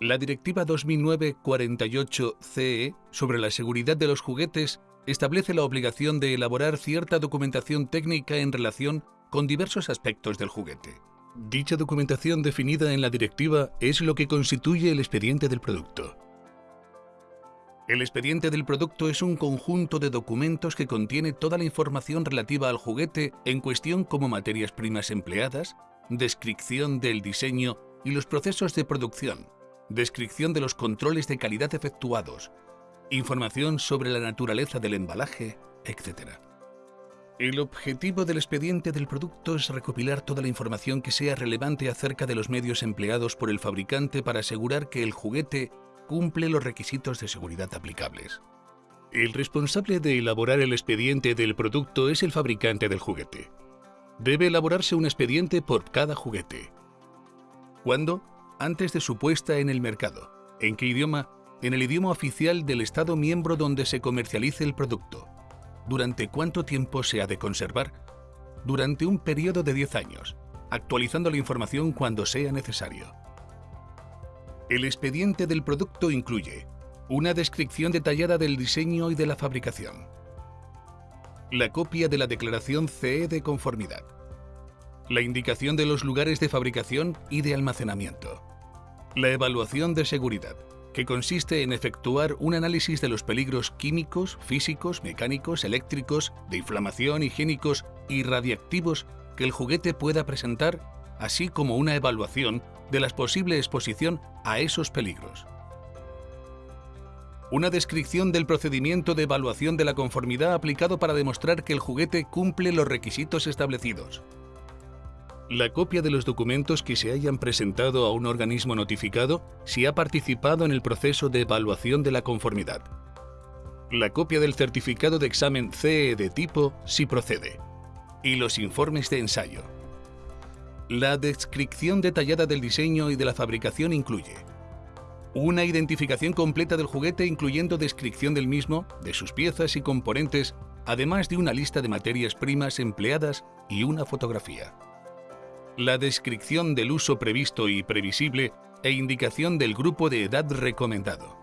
La Directiva 2009-48-CE sobre la seguridad de los juguetes establece la obligación de elaborar cierta documentación técnica en relación con diversos aspectos del juguete. Dicha documentación definida en la directiva es lo que constituye el expediente del producto. El expediente del producto es un conjunto de documentos que contiene toda la información relativa al juguete en cuestión como materias primas empleadas, descripción del diseño y los procesos de producción, descripción de los controles de calidad efectuados, información sobre la naturaleza del embalaje, etc. El objetivo del expediente del producto es recopilar toda la información que sea relevante acerca de los medios empleados por el fabricante para asegurar que el juguete cumple los requisitos de seguridad aplicables. El responsable de elaborar el expediente del producto es el fabricante del juguete. Debe elaborarse un expediente por cada juguete. ¿Cuándo? Antes de su puesta en el mercado. ¿En qué idioma? En el idioma oficial del Estado miembro donde se comercialice el producto. ¿Durante cuánto tiempo se ha de conservar? Durante un periodo de 10 años, actualizando la información cuando sea necesario. El expediente del producto incluye una descripción detallada del diseño y de la fabricación, la copia de la declaración CE de conformidad, la indicación de los lugares de fabricación y de almacenamiento, la evaluación de seguridad, que consiste en efectuar un análisis de los peligros químicos, físicos, mecánicos, eléctricos, de inflamación, higiénicos y radiactivos que el juguete pueda presentar, así como una evaluación de la posible exposición a esos peligros. Una descripción del procedimiento de evaluación de la conformidad aplicado para demostrar que el juguete cumple los requisitos establecidos. La copia de los documentos que se hayan presentado a un organismo notificado si ha participado en el proceso de evaluación de la conformidad. La copia del certificado de examen CE de tipo si procede. Y los informes de ensayo. La descripción detallada del diseño y de la fabricación incluye una identificación completa del juguete incluyendo descripción del mismo, de sus piezas y componentes, además de una lista de materias primas empleadas y una fotografía. La descripción del uso previsto y previsible e indicación del grupo de edad recomendado.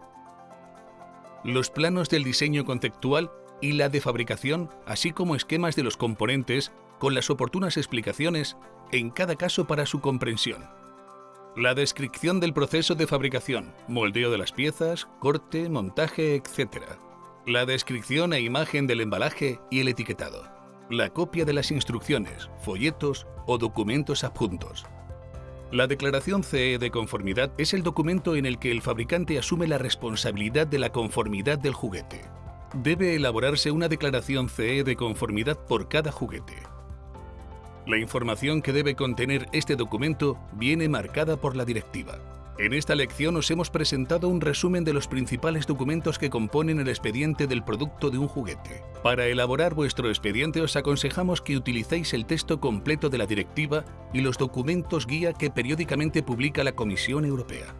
Los planos del diseño conceptual y la de fabricación, así como esquemas de los componentes con las oportunas explicaciones en cada caso para su comprensión. La descripción del proceso de fabricación, moldeo de las piezas, corte, montaje, etc. La descripción e imagen del embalaje y el etiquetado. La copia de las instrucciones, folletos o documentos adjuntos. La declaración CE de conformidad es el documento en el que el fabricante asume la responsabilidad de la conformidad del juguete. Debe elaborarse una declaración CE de conformidad por cada juguete. La información que debe contener este documento viene marcada por la directiva. En esta lección os hemos presentado un resumen de los principales documentos que componen el expediente del producto de un juguete. Para elaborar vuestro expediente os aconsejamos que utilicéis el texto completo de la directiva y los documentos guía que periódicamente publica la Comisión Europea.